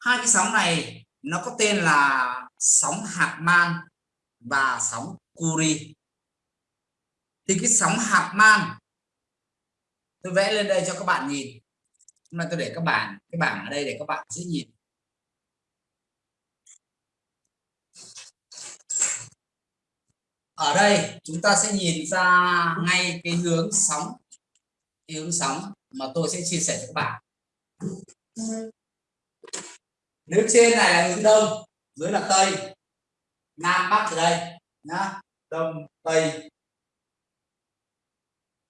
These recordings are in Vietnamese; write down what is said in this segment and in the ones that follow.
hai cái sóng này nó có tên là sóng hạt man và sóng Curie. Thì cái sóng hạt man tôi vẽ lên đây cho các bạn nhìn. Hôm nay tôi để các bạn, cái bảng ở đây để các bạn dễ nhìn. Ở đây, chúng ta sẽ nhìn ra ngay cái hướng sóng, cái hướng sóng mà tôi sẽ chia sẻ cho các bạn nếu trên này là hướng đông, dưới là tây, nam, bắc ở đây, nhá, đông, tây.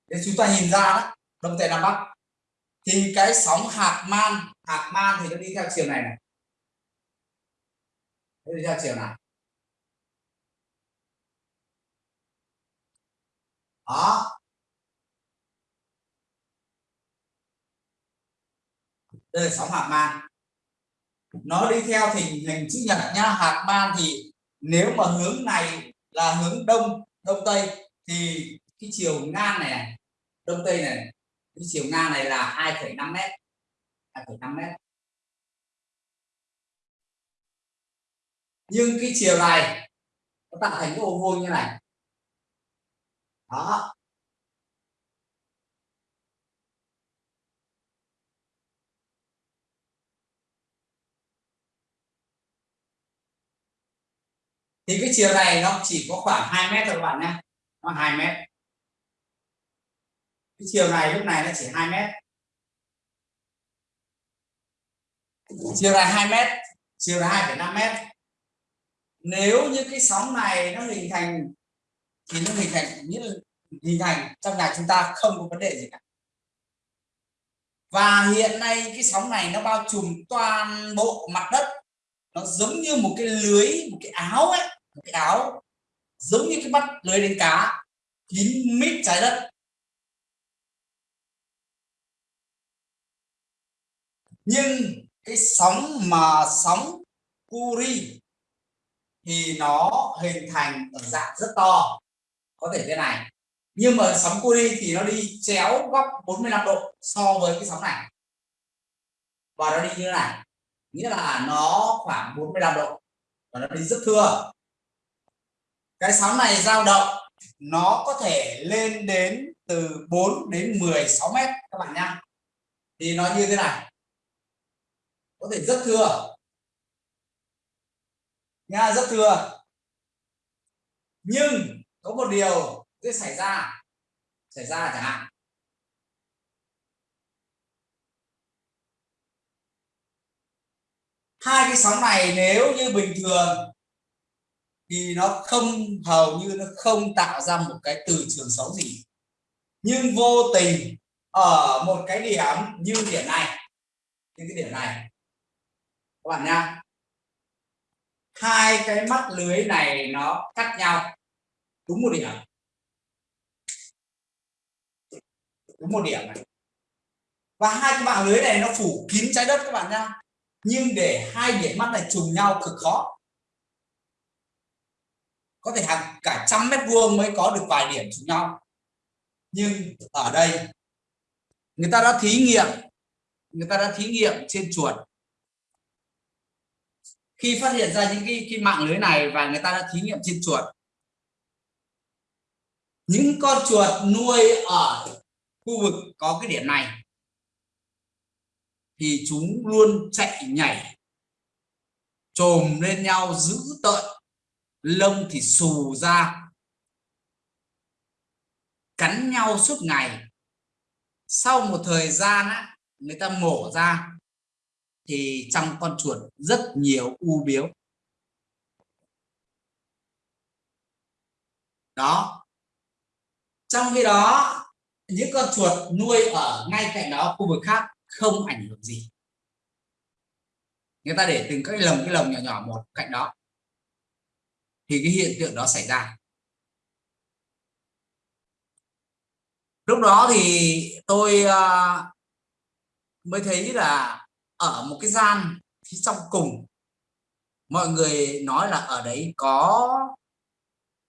Để chúng ta nhìn ra đó, đông tây, nam, bắc. Thì cái sóng hạt man hạt man thì nó đi theo chiều này này. Nó đi theo chiều này. Đó. Đây là sóng hạt man nó đi theo hình hình chữ nhật nhá hạt man thì nếu mà hướng này là hướng đông đông tây thì cái chiều ngang này, này đông tây này cái chiều ngang này là 2,5 mét 2,5 mét. Nhưng cái chiều này nó tạo thành cái ô vuông như này. Đó. Thì cái chiều này nó chỉ có khoảng 2 mét thôi các bạn nhé. Nó 2 mét. Cái chiều này lúc này nó chỉ 2 mét. Chiều này 2 mét chiều là 2,5 mét. Nếu như cái sóng này nó hình thành thì nó hình thành như hình thành trong nhà chúng ta không có vấn đề gì cả. Và hiện nay cái sóng này nó bao trùm toàn bộ mặt đất. Nó giống như một cái lưới một cái áo ấy cái áo giống như cái mắt lưới đánh cá, kín mít trái đất. Nhưng cái sóng mà sóng Curie thì nó hình thành ở dạng rất to, có thể thế này. Nhưng mà sóng Curie thì nó đi chéo góc 45 độ so với cái sóng này. Và nó đi như thế này, nghĩa là nó khoảng 45 độ và nó đi rất thưa cái sóng này dao động, nó có thể lên đến từ 4 đến 16 mét, các bạn nhá. Thì nó như thế này. Có thể rất thưa nha, rất thưa nhưng có một điều sẽ xảy ra xảy ra chẳng hạn. Hai cái sóng này nếu như bình thường thì nó không, hầu như nó không tạo ra một cái từ trường xấu gì. Nhưng vô tình, ở một cái điểm như điểm này, như cái điểm này, các bạn nha hai cái mắt lưới này nó cắt nhau. Đúng một điểm. Đúng một điểm này. Và hai cái mạng lưới này nó phủ kín trái đất các bạn nha nhưng để hai điểm mắt này trùng nhau cực khó có thể hàng cả trăm mét vuông mới có được vài điểm trùng nhau. Nhưng ở đây người ta đã thí nghiệm người ta đã thí nghiệm trên chuột. Khi phát hiện ra những cái, cái mạng lưới này và người ta đã thí nghiệm trên chuột những con chuột nuôi ở khu vực có cái điểm này thì chúng luôn chạy nhảy trồm lên nhau giữ tợn lông thì xù ra. Cắn nhau suốt ngày. Sau một thời gian á, người ta mổ ra thì trong con chuột rất nhiều u biếu. Đó. Trong khi đó những con chuột nuôi ở ngay cạnh đó khu vực khác không ảnh hưởng gì. Người ta để từng cái lồng cái lồng nhỏ nhỏ một cạnh đó thì cái hiện tượng đó xảy ra. Lúc đó thì tôi uh, mới thấy là ở một cái gian phía trong cùng mọi người nói là ở đấy có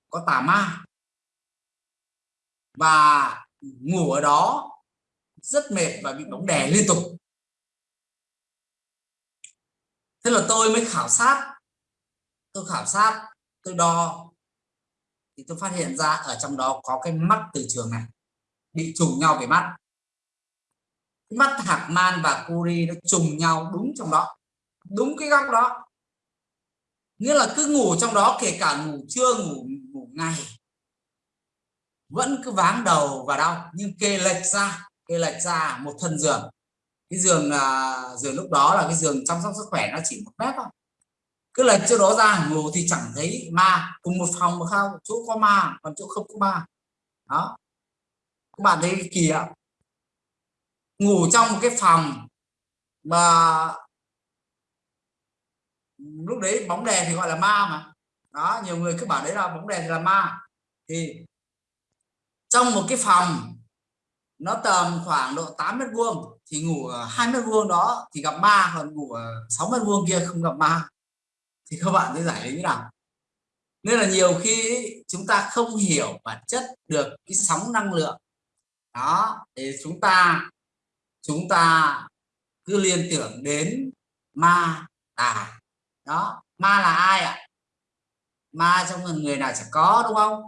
có tà ma. Và ngủ ở đó rất mệt và bị bóng đè liên tục. Thế là tôi mới khảo sát tôi khảo sát tôi đo thì tôi phát hiện ra ở trong đó có cái mắt từ trường này bị trùng nhau về mắt. Mắt hạc man và curi nó trùng nhau đúng trong đó đúng cái góc đó. Nghĩa là cứ ngủ trong đó kể cả ngủ trưa ngủ ngủ ngày vẫn cứ váng đầu và đau. Nhưng kê lệch ra kê lệch ra một thân giường. Cái giường à, giường lúc đó là cái giường chăm sóc sức khỏe nó chỉ một mét thôi cứ lệch chỗ đó ra ngủ thì chẳng thấy ma, cùng một phòng mà không chỗ có ma, còn chỗ không có ma. Đó. Các bạn thấy kỳ ạ. Ngủ trong một cái phòng mà lúc đấy bóng đèn thì gọi là ma mà. Đó, nhiều người cứ bảo đấy là bóng đèn thì là ma. Thì trong một cái phòng, nó tầm khoảng độ 8 mét vuông, thì ngủ ở hai mét vuông đó thì gặp ma, còn ngủ ở 6 mét vuông kia không gặp ma thì các bạn sẽ giải lý như nào? Nên là nhiều khi chúng ta không hiểu bản chất được cái sóng năng lượng. Đó, thì chúng ta chúng ta cứ liên tưởng đến ma tà đó, ma là ai ạ? Ma trong người nào chẳng có, đúng không?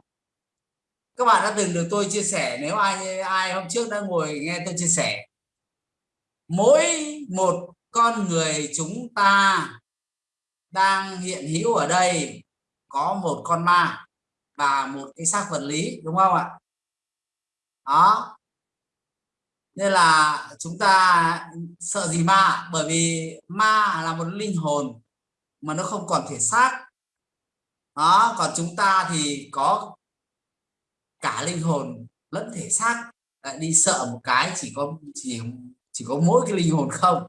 Các bạn đã từng được tôi chia sẻ, nếu ai ai hôm trước đã ngồi nghe tôi chia sẻ, mỗi một con người chúng ta đang hiện hữu ở đây có một con ma và một cái xác vật lý, đúng không ạ? Đó. Nên là chúng ta sợ gì ma? Bởi vì ma là một linh hồn mà nó không còn thể xác. Đó, còn chúng ta thì có cả linh hồn lẫn thể xác. Lại đi sợ một cái chỉ có, chỉ chỉ có mỗi cái linh hồn không?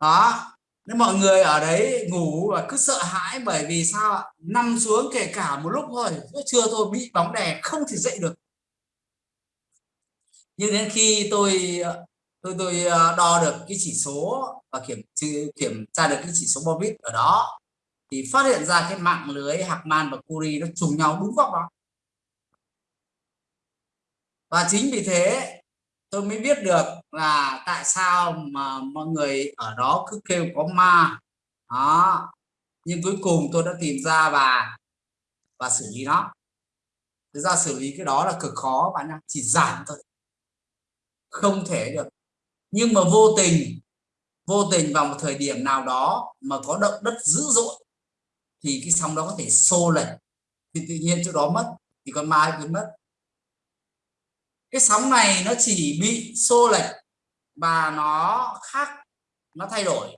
Đó nên mọi người ở đấy ngủ và cứ sợ hãi bởi vì sao ạ? Nằm xuống kể cả một lúc thôi chưa thôi bị bóng đè không thể dậy được. Nhưng đến khi tôi tôi tôi ờ, đo được cái chỉ số và kiểm kiểm tra được cái chỉ số Bobit ở đó, thì phát hiện ra cái mạng lưới Hackman man và curie nó trùng nhau đúng góc đó. Và chính vì thế tôi mới biết được là tại sao mà mọi người ở đó cứ kêu có ma? Đó. Nhưng cuối cùng tôi đã tìm ra và và xử lý nó. Thực ra xử lý cái đó là cực khó bạn nhá, chỉ giảm thôi. Không thể được. Nhưng mà vô tình vô tình vào một thời điểm nào đó mà có động đất dữ dội, thì cái sóng đó có thể xô lệch. Thì tự nhiên chỗ đó mất, thì con ma cũng mất. Cái sóng này nó chỉ bị xô lệch và nó khác, nó thay đổi.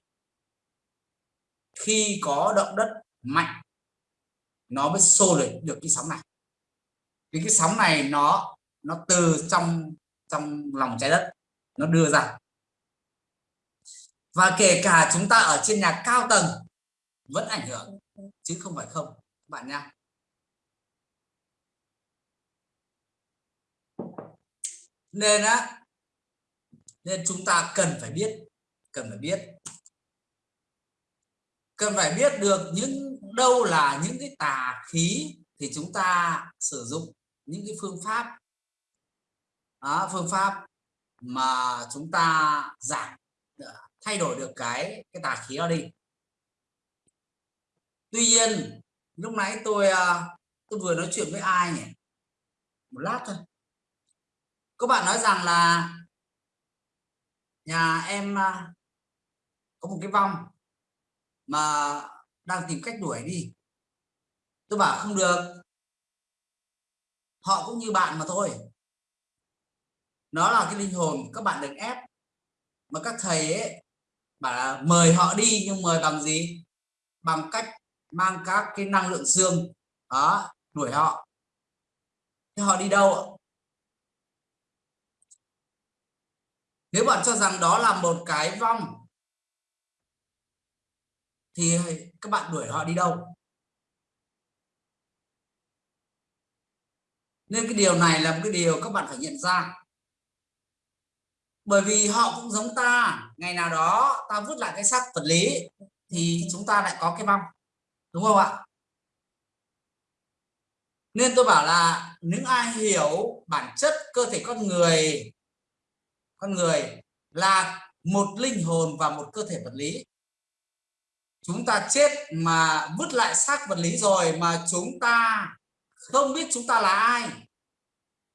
Khi có động đất mạnh, nó mới xô lệch được cái sóng này. Thì cái sóng này nó nó từ trong trong lòng trái đất, nó đưa ra. Và kể cả chúng ta ở trên nhà cao tầng, vẫn ảnh hưởng, chứ không phải không bạn nha. Nên á nên chúng ta cần phải biết cần phải biết. Cần phải biết được những đâu là những cái tà khí thì chúng ta sử dụng những cái phương pháp. Đó, phương pháp mà chúng ta giảm ờ, thay đổi được cái cái tà khí đó đi. Tuy nhiên lúc nãy tôi ờ, tôi vừa nói chuyện với ai nhỉ? Một lát thôi. Các bạn nói rằng là nhà em à, có một cái vong mà đang tìm cách đuổi đi. Tôi bảo không được. Họ cũng như bạn mà thôi. Nó là cái linh hồn các bạn đừng ép. Mà các thầy ấy bảo là mời họ đi nhưng mời bằng gì? Bằng cách mang các cái năng lượng dương đó, đuổi họ. Thế họ đi đâu nếu bạn cho rằng đó là một cái vong, thì các bạn đuổi họ đi đâu? Nên cái điều này là một cái điều các bạn phải nhận ra. Bởi vì họ cũng giống ta, ngày nào đó ta vứt lại cái xác vật lý thì chúng ta lại có cái vong, đúng không ạ? Nên tôi bảo là những ai hiểu bản chất cơ thể con người con người là một linh hồn và một cơ thể vật lý. Chúng ta chết mà vứt lại xác vật lý rồi mà chúng ta không biết chúng ta là ai.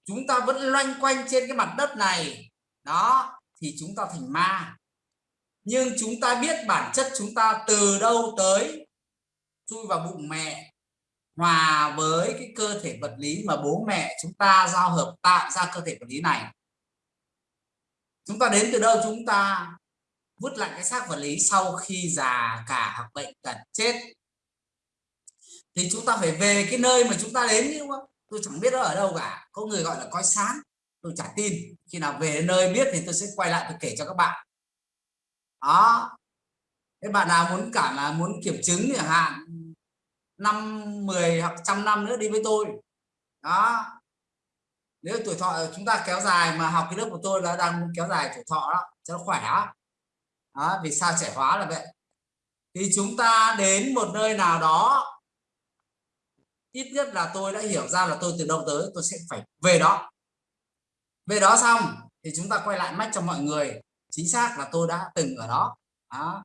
Chúng ta vẫn loanh quanh trên cái mặt đất này. Đó, thì chúng ta thành ma. Nhưng chúng ta biết bản chất chúng ta từ đâu tới. Chui vào bụng mẹ, hòa với cái cơ thể vật lý mà bố mẹ chúng ta giao hợp tạo ra cơ thể vật lý này chúng ta đến từ đâu? Chúng ta vứt lại cái xác vật lý sau khi già cả hoặc bệnh tật chết. Thì chúng ta phải về cái nơi mà chúng ta đến chứ không? Tôi chẳng biết nó ở đâu cả. Có người gọi là coi sáng. Tôi chả tin. Khi nào về nơi biết thì tôi sẽ quay lại tôi kể cho các bạn. Đó. Thế bạn nào muốn cả là muốn kiểm chứng chẳng hạn, năm 10 hoặc trăm năm nữa đi với tôi. Đó nếu tuổi thọ chúng ta kéo dài mà học cái lớp của tôi là đang kéo dài tuổi thọ đó cho nó khỏe đó. đó vì sao trẻ hóa là vậy thì chúng ta đến một nơi nào đó ít nhất là tôi đã hiểu ra là tôi từ đâu tới tôi sẽ phải về đó về đó xong thì chúng ta quay lại mách cho mọi người chính xác là tôi đã từng ở đó, đó.